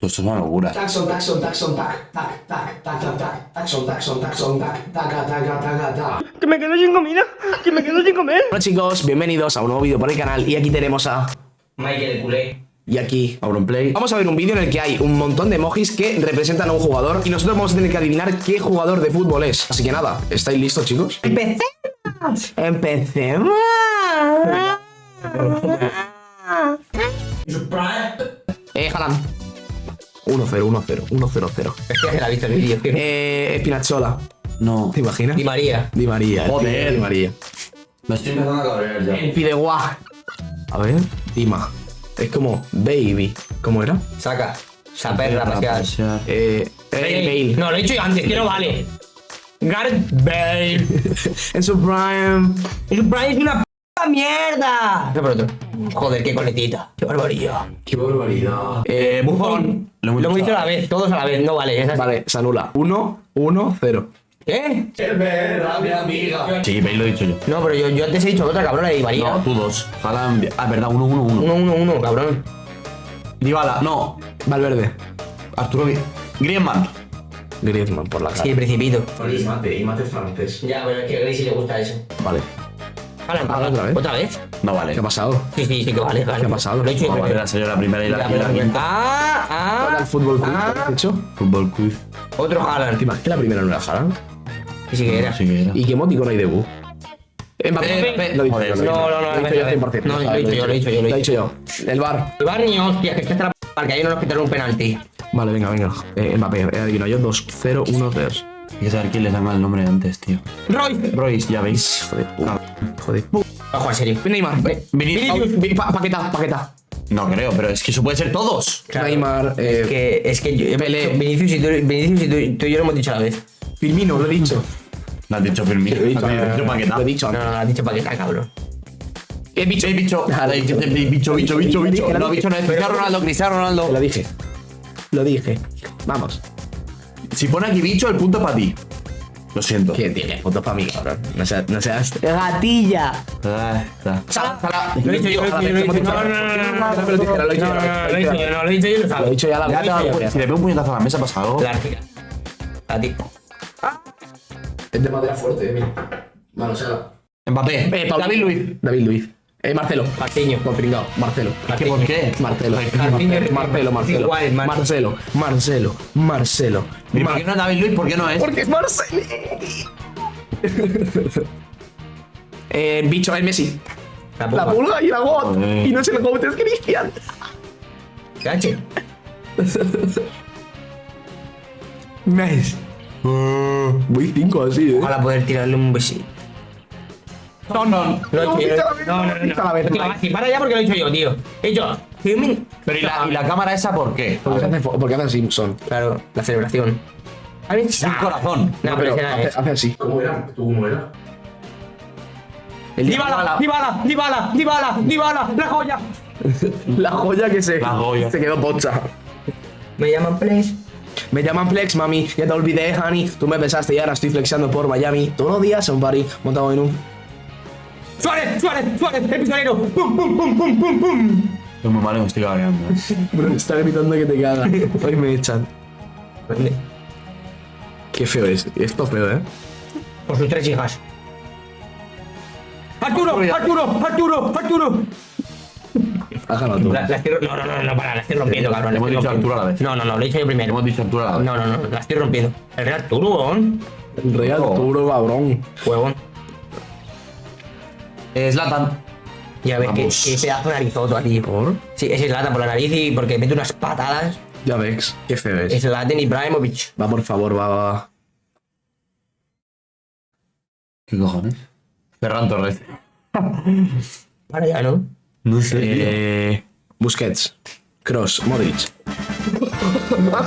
Pues esto es una locura. Taxon, taxon, taxon, tac, tac, tac, tac, tac, tac, taxon, taxon, taxon, tac, taca, taca, taca, taca. Que me quedo sin comida, que me quedo sin comer. Hola chicos, bienvenidos a un nuevo vídeo por el canal y aquí tenemos a... Michael el culé. Y aquí... Auronplay. Vamos a ver un vídeo en el que hay un montón de emojis que representan a un jugador y nosotros vamos a tener que adivinar qué jugador de fútbol es. Así que nada, ¿estáis listos chicos? Empecemos. Empecemos. Eh, Haaland. 1-0, 1-0, 1-0-0. Es que la ha visto el vídeo. tío. Eh, Espinachola. No. ¿Te imaginas? Di María. Di María. Joder. Di María. Me estoy empezando a cabrear ya. El Fideuá. A ver, Dima. Es como Baby. ¿Cómo era? Saca. Esa perra pasear. pasear. Eh, eh, Bale. No, lo he dicho yo antes, que no vale. Gareth Bale. En su prime. El Brian es una puta mierda. No, por otro. Joder, qué coletita. Qué barbaridad. Qué barbaridad. Eh. Lo hemos Lo hemos dicho a la vez, todos a la vez. No vale. Esa es... Vale, se anula. 1, 1, 0. ¿Qué? Sí, Bale lo he dicho yo. No, pero yo, yo antes he dicho otra cabrona de Di María. No, tú dos. Haaland. Ah, verdad, uno, uno, uno. Uno, uno, uno, cabrón. Dybala. No. Valverde. Arturo Gri- Griezmann. Griezmann por la cara. Sí, Principito. Y mate, y mate francés. Ya, pero es que a Gracie le gusta eso. Vale. Ah, ¿otra vez? ¿Otra vez? No vale. ¿Qué ha pasado? Sí, sí, sí que vale. vale. ¿Qué ha pasado? Lo he dicho No vale, la salió la primera y la, la quinta. Ah, ¿Cuál era ah. el fútbol quiz ah. has hecho? Fútbol quiz. Otro ¿Te Haaland. imaginas que la primera no era Haaland? Que sí que era. Sí que era. ¿Y qué emoticon hay de Bu? Mbappé. Mbappé. Lo dicho no, no, no, Lo he dicho yo 100%. No, lo he dicho yo, lo he dicho yo, lo he dicho yo. El bar. Iván ni hostia, que está para que ahí no nos quitaron un penalti. Vale, venga, venga. Eh, Mbappé, he adivinado yo 2, 0, 1, 3. Hay que saber quién les da mal el nombre antes, tío. Roy. Royce, ya veis. Puta. Ojo, en serio. Neymar. Vinicius. Vi- pa- Paqueta, paqueta. No creo, pero es que eso puede ser todos. Neymar. Eh, Que es que yo, Pelé. Vinicius y tú, Vinicius y tú, tú y yo lo hemos dicho a la vez. Firmino, lo he dicho. No has dicho Firmino. Lo he dicho, Paquetá. Lo he dicho No, antes. no, no, has dicho paqueta, cabrón. He dicho. Eh, bicho. Eh, eh, Bicho, bicho, bicho, bicho. No, bicho no es Cristiano Ronaldo, Cristiano Ronaldo. lo dije. Lo dije. Vamos. Si pone aquí bicho, el punto es para ti. Lo siento. ¿Quién tiene fotos para mí, cabrón? No seas. No seas. ¡Gatilla! Ah, está. Sala, Sala. Lo he dicho yo, lo he dicho yo, lo he dicho yo. No, no, no, Lo he dicho yo, lo he dicho no, no, yo. no, lo he dicho yo, no, lo he dicho yo, lo Lo he sabes. dicho ya la Ya te verdad. das cuenta, Si le pego un puñetazo a la mesa, pasa algo. La. A ti. Es de madera fuerte, mira. Mano, Sala. Mbappé. Eh, David Luiz. David Luiz. Eh, Marcelo. Martiño. Por pringao. Marcelo. ¿Qué, ¿Por qué? Marcelo. Martínez. Marcelo, Marcelo. Igual, Mar- Marcelo. Marcelo. Marcelo. ¿Y por qué no es David Luiz? ¿Por qué no es? Porque es Marcelo. eh, bicho, el Messi. La La pulga. pulga y la GOT. Joder. Y no es el GOT, es Cristian. Cache. Messi. Voy 5 así, eh. Ojalá poder tirarle un besito. No, no. No, No, no, no. para ya porque lo he hecho yo, tío. He. Firmin. Pero ¿y la, ¿y la cámara esa por qué? Porque hace, porque hace Simpson. Claro, la celebración. ¿Has Un corazón. No, pero hace, hace así. ¿Cómo era? ¿Tú cómo era? El Dybala, Dybala, Dybala, Dybala, Dybala, la joya. La joya que se, La joya. se quedó pocha. Me llaman Plex. Me llaman Flex, mami. Ya te olvidé, honey. Tú me besaste y ahora estoy flexando por Miami. Todos los días un party montado en un. Suárez, Suárez, Suárez, el pistolero. Pum, pum, pum, pum, pum, pum. Estoy muy mal y me estoy cabreando. Bro, está gritando que te cagas. Hoy me echan. Qué feo es. Esto es feo, ¿eh? Por sus tres hijas. Arturo, Arturo, Arturo, Arturo. Ganado tú. La, la estoy, no, no, no, no, para, la estoy rompiendo, cabrón. Hemos dicho rompiendo. Arturo a la vez. No, no, no, lo he dicho yo primero. Hemos dicho Arturo a la vez. No, no, no, la estoy rompiendo. El Real Arturo, ¿on? Real Arturo, cabrón. Huevón. Zlatan. Ya ves que, que pedazo de narizoto aquí. ¿Por? Sí, ese es Lata por la nariz y porque mete unas patadas. Ya ves. Qué feo es. Es Laten Ibrahimovic. Va, por favor, va, va, va. ¿Qué cojones? Ferran Torres. Para ya, ¿no? No sé. Eh, Busquets. Cross. Modric.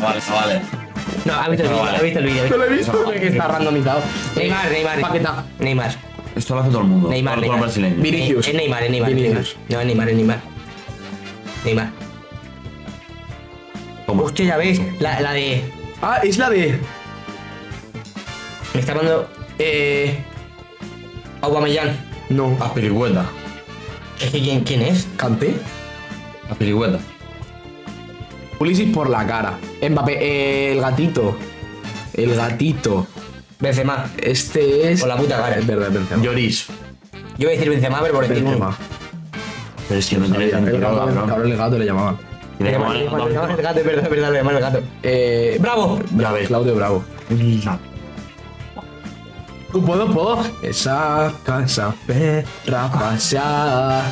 Vale, vale. No, ha visto el vídeo, ha visto el vídeo. lo he visto. Que está randomizado. Neymar, Neymar. Paqueta. Neymar. Esto lo hace todo el mundo. Neymar, Todo- todo el Neymar. brasileño. Vinicius. Es Neymar, es Neymar. Neymar. No, es Neymar, es Neymar. Neymar. ¿Cómo? Hostia, ya ves, la, la de. Ah, es la de. Me está mandando Eh. Aubameyang. No. A Pirigüeta. Es que ¿quién, quién es? ¿Canté? A Pirigüeta. Pulisic por la cara. Mbappé, eh, el gatito. El gatito. Benzema. Este es. Por la puta cara. Es verdad, Benzema. Lloris. Yo voy a decir Benzema, pero por uno. Benzema. Pero es que no tiene sentido, cabrón, el gato le llamaban. Y le Benzema, el gato, es verdad, es verdad, le llaman el gato. Eh, ¡Bravo! Ya ves. Claudio Bravo. ¿Puedo, puedo? Esa casa perra paseada.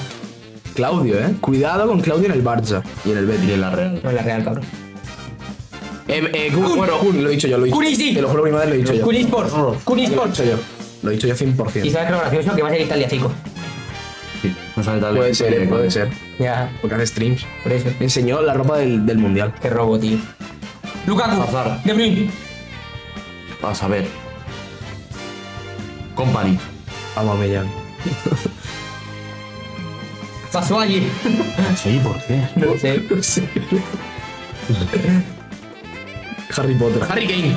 Claudio, eh. Cuidado con Claudio en el Barça y en el Y Betis. en la Real. No es la real, cabrón. Eh, eh, Kun, bueno, Kun, lo he dicho yo, lo he dicho. Kunisi. Te lo juro, mi madre lo he dicho yo. Kun Esports. Kun Lo he dicho yo. Lo he dicho yo Y 100%. sabes que lo gracioso que va a ser Italia, chico. Sí, no sale tal Puede ser, eh, puede ser. Ya, Porque hace streams. por eso. Me enseñó la ropa del, del mundial. Qué robo, tío. Lukaku. Hazard. De Bruyne. Vas a ver. Company. Vamos, Mellán. Batshuayi. Sí, ¿por qué? No sé. No sé. Harry Potter. Harry Kane.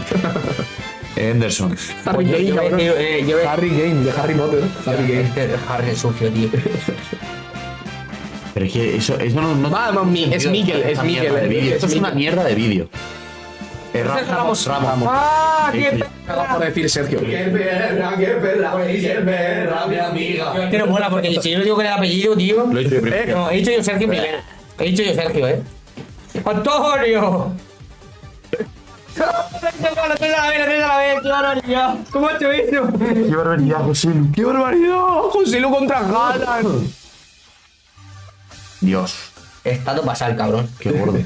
Henderson. Harry Yo- Kane, yo eh, yo voy a- Harry Kane, de Harry Potter. Harry Kane. Este Harry es sucio, tío. Pero es que eso, eso no, no Vamos, mi- es Mikel, es Esta mierda Mikel, de eh. vídeo. Es Esto es una mierda de vídeo. Eh, Ra- Ramos. Ramos. ¡Ah, qué. Acaba por decir Sergio. Que no mola, porque si yo le digo que el apellido, tío. Lo he dicho yo primero. No, he dicho yo Sergio primero. He dicho yo Sergio, eh. ¡Antonio! Has hecho eso? Qué barbaridad, José. ¡Qué barbaridad! José Lu contra Haaland. Dios. Estado pasar, cabrón. Qué gordo.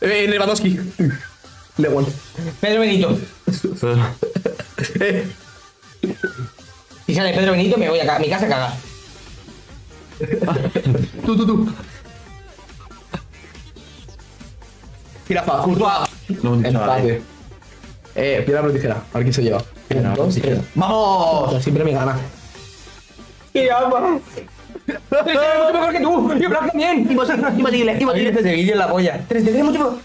Eh, Lewandowski. Lewand. Pedro Benito. Si sale Pedro Benito, me voy a mi casa a cagar. tú, tú, tú. Jirafa. Courtois. No. Empate. Eh, piedra, papel, tijera. A ver quién se lleva. Piedra, papel, tijera. ¡Vamos! Siempre me gana. ¡Qué ama! ¡Tres de mucho mejor que tú! ¡Y Blas también! ¡Imposible! ¡Imposible! Este vídeo en la polla. ¡Tres de mucho mejor!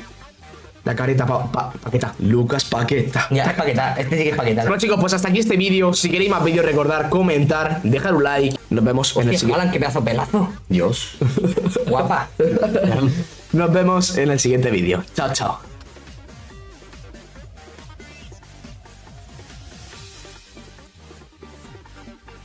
La careta, pa, pa- paqueta. Lucas Paqueta. Ya, es paqueta. Este sí que es paqueta. Bueno chicos, pues hasta aquí este vídeo. Si queréis más vídeos, recordar, comentar, dejar un like. Nos vemos en el Hostia, siguiente. Alan, qué pedazo pelazo. Dios. Guapa. Nos vemos en el siguiente vídeo. Chao, chao.